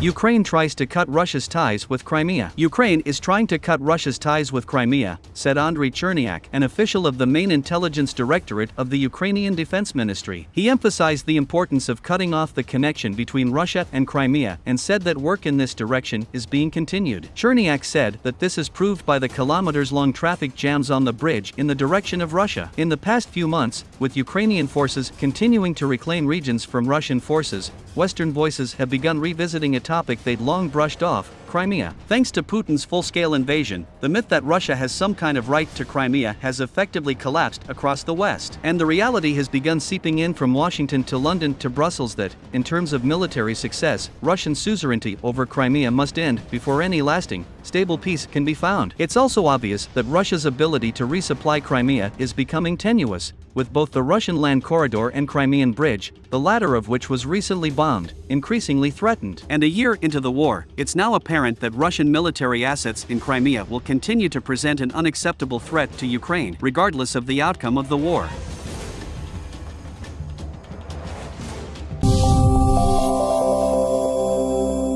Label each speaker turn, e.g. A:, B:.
A: Ukraine tries to cut Russia's ties with Crimea. Ukraine is trying to cut Russia's ties with Crimea, said Andriy Chernyak, an official of the main intelligence directorate of the Ukrainian Defense Ministry. He emphasized the importance of cutting off the connection between Russia and Crimea and said that work in this direction is being continued. Chernyak said that this is proved by the kilometers-long traffic jams on the bridge in the direction of Russia. In the past few months, with Ukrainian forces continuing to reclaim regions from Russian forces, Western voices have begun revisiting a topic they'd long brushed off Crimea. Thanks to Putin's full scale invasion, the myth that Russia has some kind of right to Crimea has effectively collapsed across the West. And the reality has begun seeping in from Washington to London to Brussels that, in terms of military success, Russian suzerainty over Crimea must end before any lasting, stable peace can be found. It's also obvious that Russia's ability to resupply Crimea is becoming tenuous, with both the Russian land corridor and Crimean bridge, the latter of which was recently bombed, increasingly threatened. And a year into the war, it's now apparent that Russian military assets in Crimea will continue to present an unacceptable threat to Ukraine, regardless of the outcome of the war.